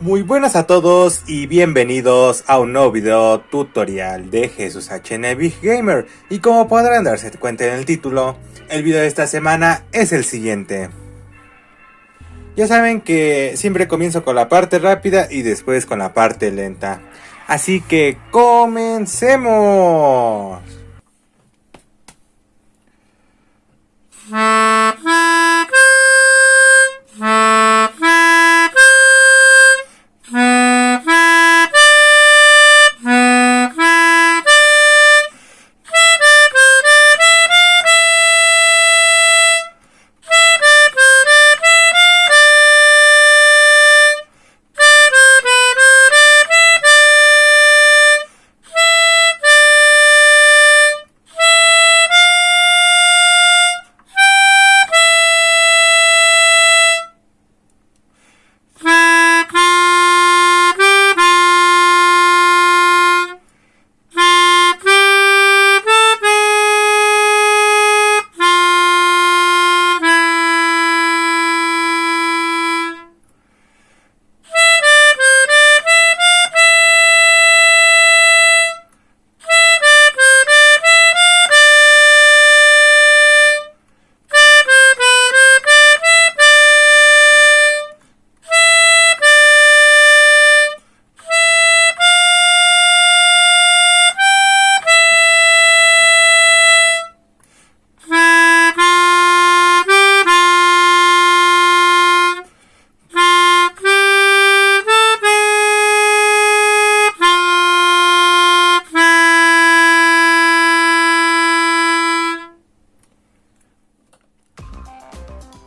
Muy buenas a todos y bienvenidos a un nuevo video tutorial de Jesús HN Big Gamer y como podrán darse cuenta en el título, el video de esta semana es el siguiente. Ya saben que siempre comienzo con la parte rápida y después con la parte lenta. Así que comencemos.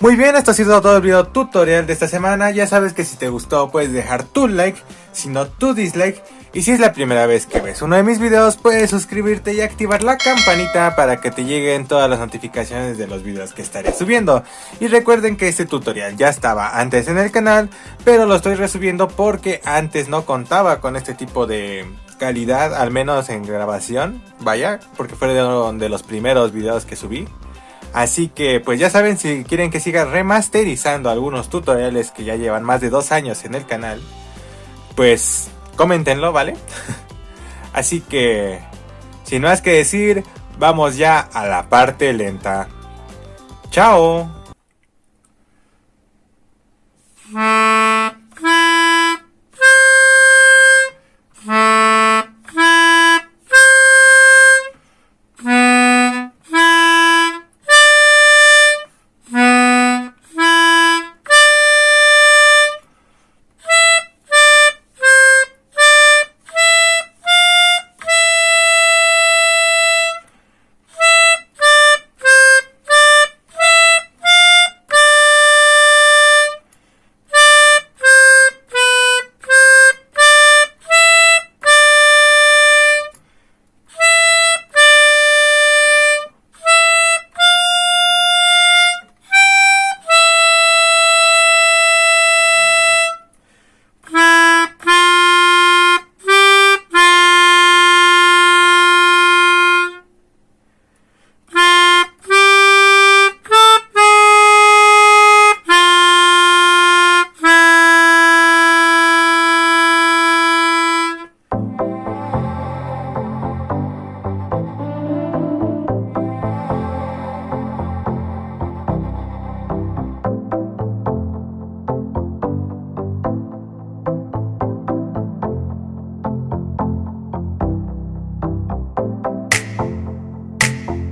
Muy bien, esto ha sido todo el video tutorial de esta semana. Ya sabes que si te gustó puedes dejar tu like, si no tu dislike. Y si es la primera vez que ves uno de mis videos, puedes suscribirte y activar la campanita para que te lleguen todas las notificaciones de los videos que estaré subiendo. Y recuerden que este tutorial ya estaba antes en el canal, pero lo estoy resubiendo porque antes no contaba con este tipo de calidad, al menos en grabación. Vaya, porque fue de los primeros videos que subí. Así que pues ya saben si quieren que siga remasterizando algunos tutoriales que ya llevan más de dos años en el canal. Pues coméntenlo, ¿vale? Así que sin más que decir, vamos ya a la parte lenta. ¡Chao!